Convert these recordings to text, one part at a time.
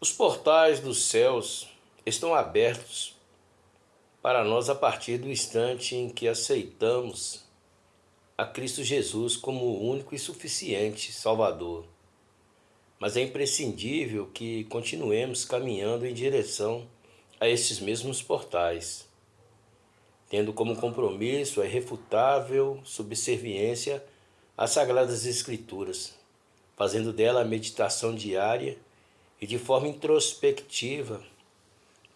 Os portais dos céus estão abertos para nós a partir do instante em que aceitamos a Cristo Jesus como o único e suficiente Salvador. Mas é imprescindível que continuemos caminhando em direção a estes mesmos portais, tendo como compromisso a irrefutável subserviência às Sagradas Escrituras, fazendo dela a meditação diária e de forma introspectiva,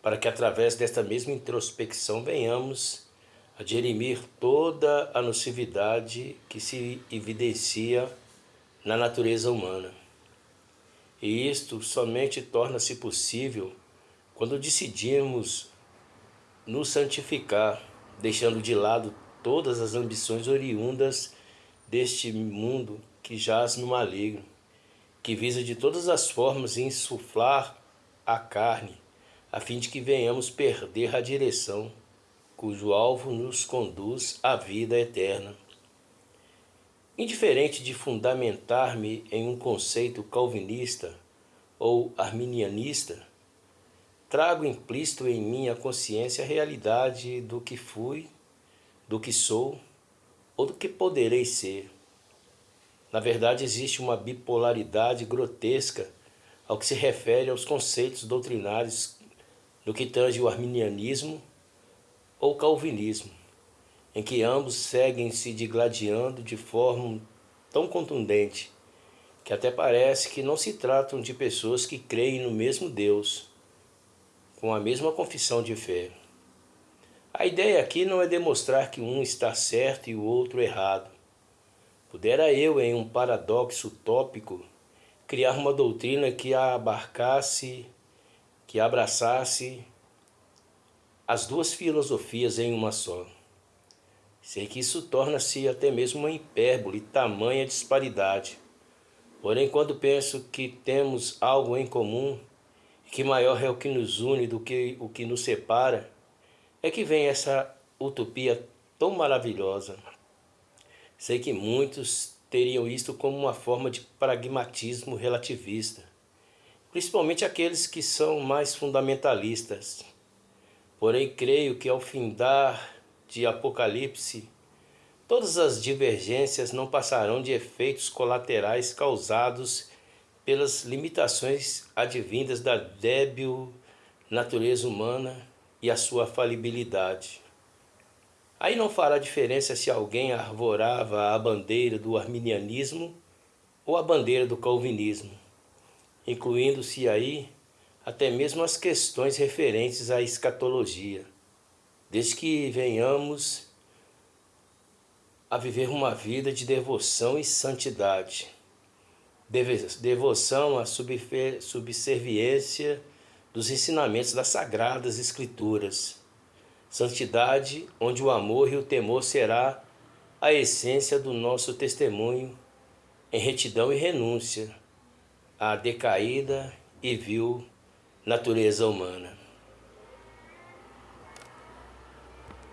para que através desta mesma introspecção venhamos a dirimir toda a nocividade que se evidencia na natureza humana. E isto somente torna-se possível quando decidimos nos santificar, deixando de lado todas as ambições oriundas deste mundo que jaz no maligno que visa de todas as formas insuflar a carne, a fim de que venhamos perder a direção, cujo alvo nos conduz à vida eterna. Indiferente de fundamentar-me em um conceito calvinista ou arminianista, trago implícito em minha consciência a realidade do que fui, do que sou ou do que poderei ser. Na verdade, existe uma bipolaridade grotesca ao que se refere aos conceitos doutrinários no que tange o arminianismo ou calvinismo, em que ambos seguem se digladiando de forma tão contundente que até parece que não se tratam de pessoas que creem no mesmo Deus, com a mesma confissão de fé. A ideia aqui não é demonstrar que um está certo e o outro errado, Pudera eu, em um paradoxo tópico, criar uma doutrina que abarcasse, que abraçasse as duas filosofias em uma só. Sei que isso torna-se até mesmo uma hipérbole, tamanha disparidade. Porém, quando penso que temos algo em comum, que maior é o que nos une do que o que nos separa, é que vem essa utopia tão maravilhosa. Sei que muitos teriam isto como uma forma de pragmatismo relativista, principalmente aqueles que são mais fundamentalistas. Porém, creio que ao findar de Apocalipse, todas as divergências não passarão de efeitos colaterais causados pelas limitações advindas da débil natureza humana e a sua falibilidade. Aí não fará diferença se alguém arvorava a bandeira do arminianismo ou a bandeira do calvinismo, incluindo-se aí até mesmo as questões referentes à escatologia, desde que venhamos a viver uma vida de devoção e santidade. Devoção à subserviência dos ensinamentos das Sagradas Escrituras Santidade, onde o amor e o temor será a essência do nosso testemunho em retidão e renúncia à decaída e vil natureza humana.